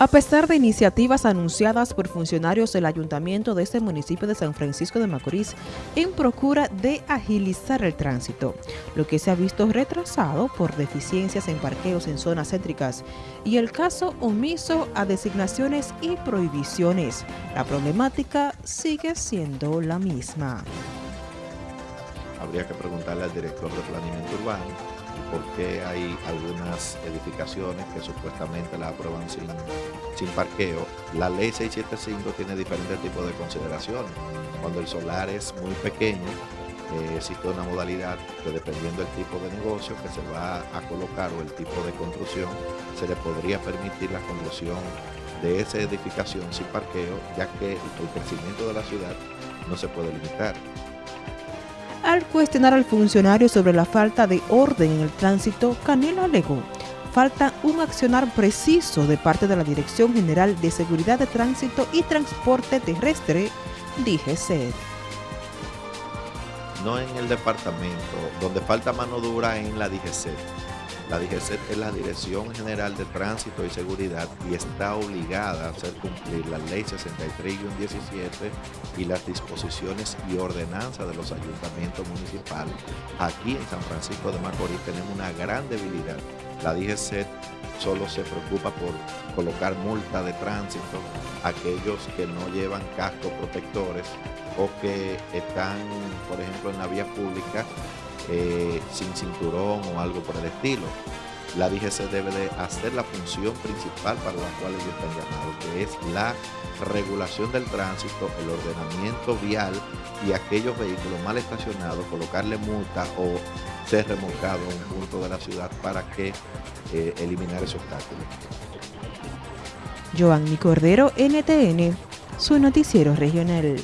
A pesar de iniciativas anunciadas por funcionarios del ayuntamiento de este municipio de San Francisco de Macorís en procura de agilizar el tránsito, lo que se ha visto retrasado por deficiencias en parqueos en zonas céntricas y el caso omiso a designaciones y prohibiciones, la problemática sigue siendo la misma. Habría que preguntarle al director de planeamiento urbano por qué hay algunas edificaciones que supuestamente la aprueban sin, sin parqueo. La ley 675 tiene diferentes tipos de consideraciones. Cuando el solar es muy pequeño, eh, existe una modalidad que dependiendo del tipo de negocio que se va a colocar o el tipo de construcción, se le podría permitir la construcción de esa edificación sin parqueo, ya que el crecimiento de la ciudad no se puede limitar. Al cuestionar al funcionario sobre la falta de orden en el tránsito, Canelo alegó, falta un accionar preciso de parte de la Dirección General de Seguridad de Tránsito y Transporte Terrestre, DGC. No en el departamento, donde falta mano dura en la DGC. La DGC es la Dirección General de Tránsito y Seguridad y está obligada a hacer cumplir la Ley 63-17 y las disposiciones y ordenanzas de los ayuntamientos municipales. Aquí en San Francisco de Macorís tenemos una gran debilidad. La DGC solo se preocupa por colocar multa de tránsito a aquellos que no llevan cascos protectores o que están, por ejemplo, en la vía pública eh, sin cinturón o algo por el estilo. La DGC debe de hacer la función principal para la cual ellos están llamados, que es la regulación del tránsito, el ordenamiento vial y aquellos vehículos mal estacionados, colocarle multa o ser remolcado a un punto de la ciudad para que eh, eliminar esos obstáculo. Joanny Cordero, NTN, su noticiero regional.